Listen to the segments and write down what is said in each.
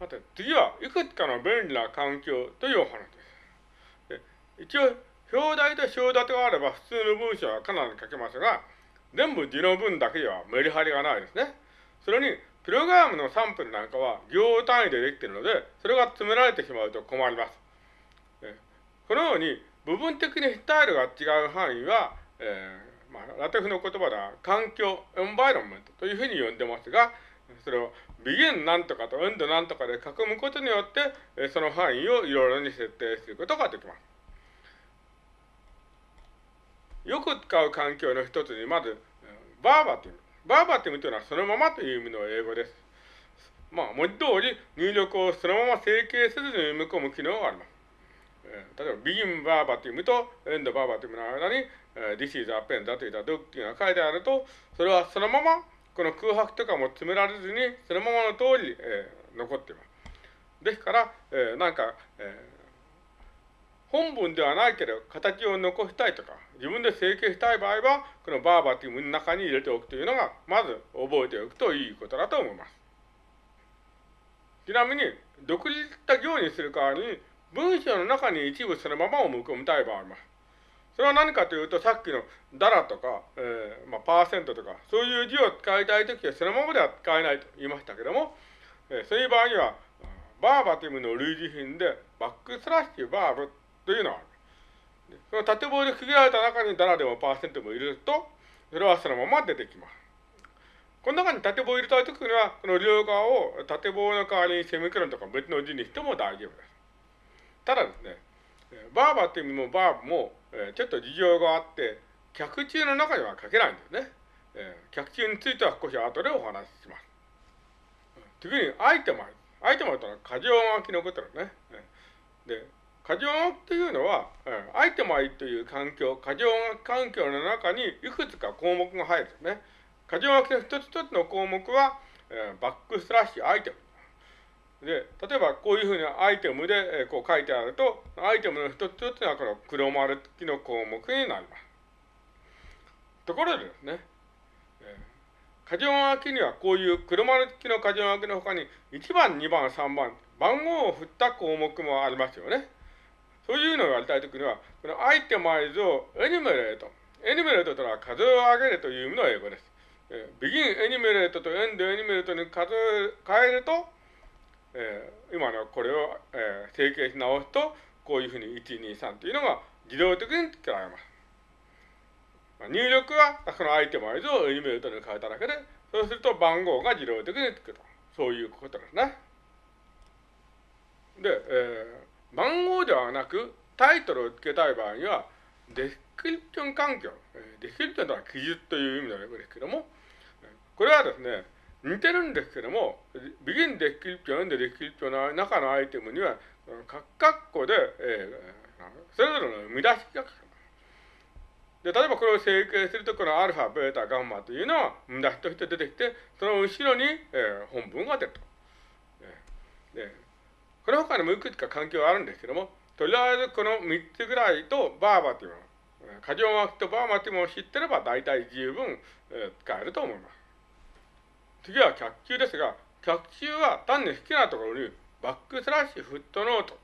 さて、次はいくつかの便利な環境というお話です。で一応、表題と小立てがあれば普通の文章はかなり書けますが、全部字の文だけではメリハリがないですね。それに、プログラムのサンプルなんかは行単位でできているので、それが詰められてしまうと困ります。このように、部分的にスタイルが違う範囲は、えー、まあ、ラテフの言葉では環境、エンバイロンメントというふうに呼んでますが、それをビギンなんとかとエンドなんとかで囲むことによって、その範囲をいろいろに設定することができます。よく使う環境の一つに、まず、バーバティム。バーバティムというのはそのままという意味の英語です。まあ、文字通り入力をそのまま整形せずに読み込む機能があります。例えば、ビギンバーバティムとエンドバーバティムの間に、This is a pen だといったドッキが書いてあると、それはそのままこの空白とかも詰められずに、そのままの通り、えー、残っています。ですから、えー、なんか、えー、本文ではないけど、形を残したいとか、自分で整形したい場合は、このバーバティムの中に入れておくというのが、まず覚えておくといいことだと思います。ちなみに、独立した行にする代わりに、文章の中に一部そのままをむみたい場合もあります。それは何かというと、さっきのダラとか、えー、まあ、パーセントとか、そういう字を使いたいときはそのままでは使えないと言いましたけども、えー、そういう場合には、バーバティムの類似品で、バックスラッシュバーブというのがある。その縦棒で区切られた中にダラでもパーセントも入れると、それはそのまま出てきます。この中に縦棒を入れたいときには、この両側を縦棒の代わりにセミクロンとか別の字にしても大丈夫です。ただですね、バーバーっていう意味もバーブも、えー、ちょっと事情があって、客中の中には書けないんですね。えー、客中については少し後でお話しします。次に、アイテムアイテムというのは過剰書きのことですね。で、過剰書きというのは、えアイテムアイという環境、過剰書き環境の中にいくつか項目が入るんですね。過剰書きの一つ一つの項目は、えー、バックスラッシュアイテム。で、例えばこういうふうなアイテムで、こう書いてあると、アイテムの一つ一つがこの黒丸付きの項目になります。ところでですね、えー、箇条書きにはこういう黒丸付きの箇条書きの他に1番、2番、3番、番号を振った項目もありますよね。そういうのをやりたいときには、このアイテマイズをエニメレート。エニメレートとは数を上げるという意味の英語です。えー、ビギンエニメレートとエンドエニメレートに数を変えると、えー、今のこれを、えー、整形し直すと、こういうふうに123というのが自動的に作られます。まあ、入力はそのアイテムアイズをエニメートに変えただけで、そうすると番号が自動的につくと。そういうことですね。で、えー、番号ではなくタイトルを付けたい場合には、description 環境、 description とは記述という意味の英語ですけども、これはですね、似てるんですけども、 begin description、end description の中のアイテムには、角括弧で、えー、それぞれの見出しが書かれて、例えばこれを整形すると、このアルファ、ベータ、ガンマというのは見出しとして出てきて、その後ろに、えー、本文が出ると。で、この他にもいくつか環境があるんですけども、とりあえずこの3つぐらいとバーバティム、過剰巻きとバーバティムを知ってれば大体十分、えー、使えると思います。次は脚球ですが、脚球は単に好きなところにバックスラッシュフットノート、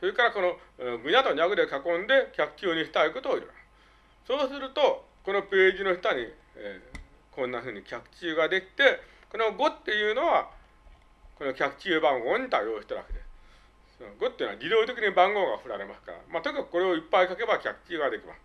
それからこのぐにゃとにゃぐで囲んで脚球にしたいことを入れます。そうすると、このページの下に、えー、こんなふうに脚球ができて、この5っていうのは、この脚球番号に対応してるわけです。その5っていうのは自動的に番号が振られますから、まあ、とにかくこれをいっぱい書けば脚球ができます。